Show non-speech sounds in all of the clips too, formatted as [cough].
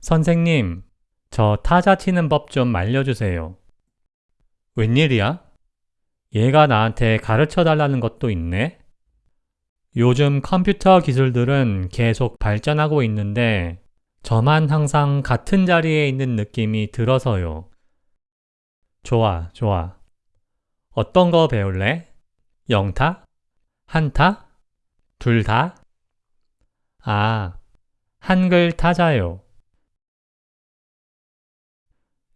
선생님, 저 타자 치는 법 좀 알려주세요. 웬일이야? 얘가 나한테 가르쳐 달라는 것도 있네? 요즘 컴퓨터 기술들은 계속 발전하고 있는데 저만 항상 같은 자리에 있는 느낌이 들어서요. 좋아, 좋아. 어떤 거 배울래? 영타? 한타? 둘 다? 아, 한글 타자요.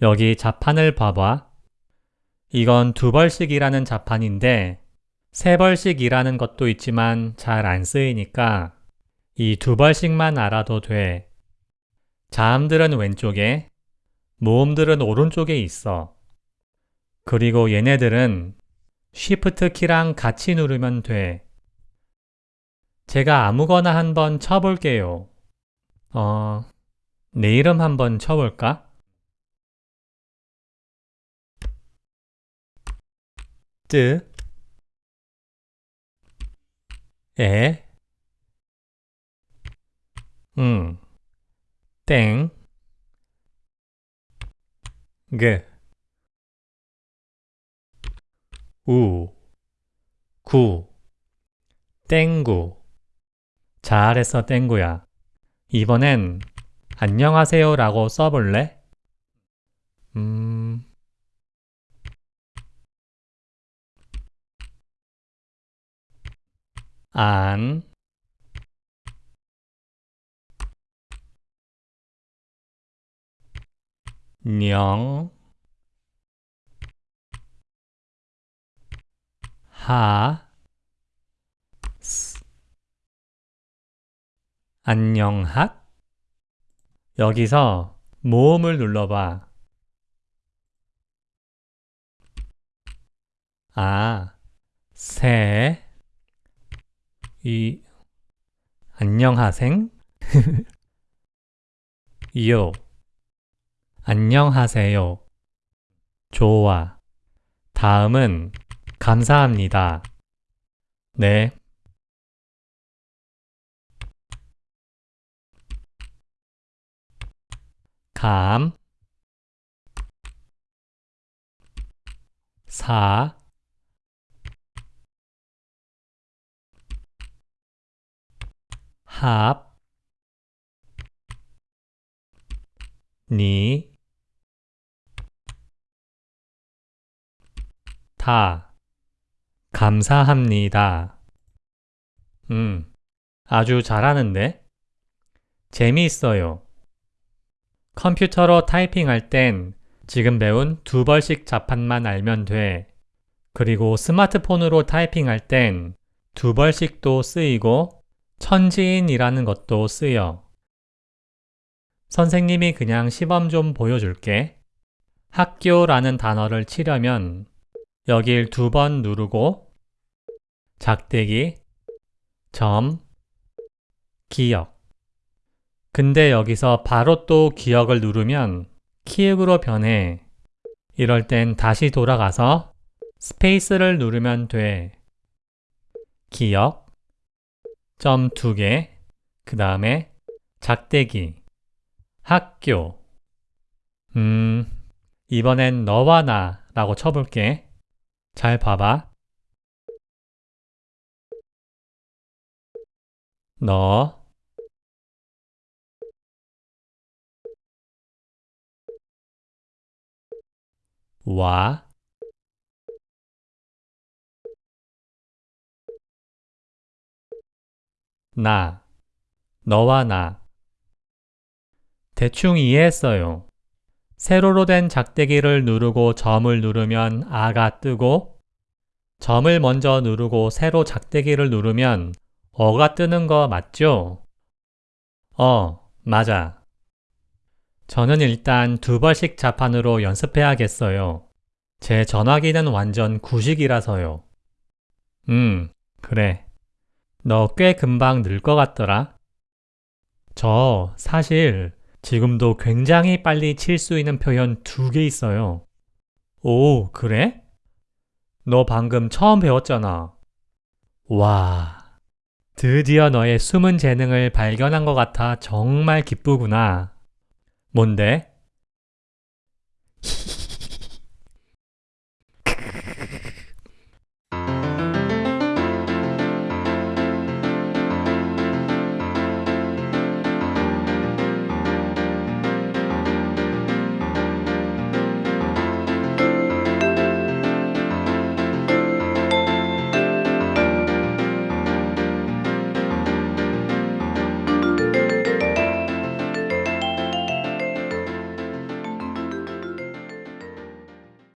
여기 자판을 봐봐. 이건 두 벌씩이라는 자판인데 세 벌씩이라는 것도 있지만 잘 안 쓰이니까 이 두 벌씩만 알아도 돼. 자음들은 왼쪽에, 모음들은 오른쪽에 있어. 그리고 얘네들은 Shift 키랑 같이 누르면 돼. 제가 아무거나 한번 쳐볼게요. 어, 내 이름 한번 쳐볼까? 뜨, 에, 응, 땡, 그, 우, 구, 땡구. 잘했어, 땡구야. 이번엔 안녕하세요 라고 써볼래? 음... 안, 녕, 하, 스, 안녕핫? 여기서 모음을 눌러봐. 아, 새, 이, 안녕하생? [laughs] 요, 안녕하세요. 좋아. 다음은 감사합니다. 네. 감, 사, 합, 니, 다, 감사합니다. 음, 아주 잘하는데? 재미있어요. 컴퓨터로 타이핑할 땐 지금 배운 두 벌씩 자판만 알면 돼. 그리고 스마트폰으로 타이핑할 땐 두 벌씩도 쓰이고 천지인이라는 것도 쓰여. 선생님이 그냥 시범 좀 보여줄게. 학교라는 단어를 치려면 여길 두 번 누르고 작대기, 점, 기억 근데 여기서 바로 또 기억을 누르면 키읔으로 변해. 이럴 땐 다시 돌아가서 스페이스를 누르면 돼. 기억, 점 두 개, 그 다음에 작대기, 학교. 음, 이번엔 너와 나 라고 쳐볼게. 잘 봐봐. 너, 와, 나, 너와 나. 대충 이해했어요. 세로로 된 작대기를 누르고 점을 누르면 아가 뜨고 점을 먼저 누르고 세로 작대기를 누르면 어가 뜨는 거 맞죠? 어, 맞아. 저는 일단 두 벌씩 자판으로 연습해야겠어요. 제 전화기는 완전 구식이라서요. 음, 그래. 너 꽤 금방 늘 것 같더라. 저 사실 지금도 굉장히 빨리 칠 수 있는 표현 두 개 있어요. 오, 그래? 너 방금 처음 배웠잖아. 와, 드디어 너의 숨은 재능을 발견한 것 같아 정말 기쁘구나. 뭔데?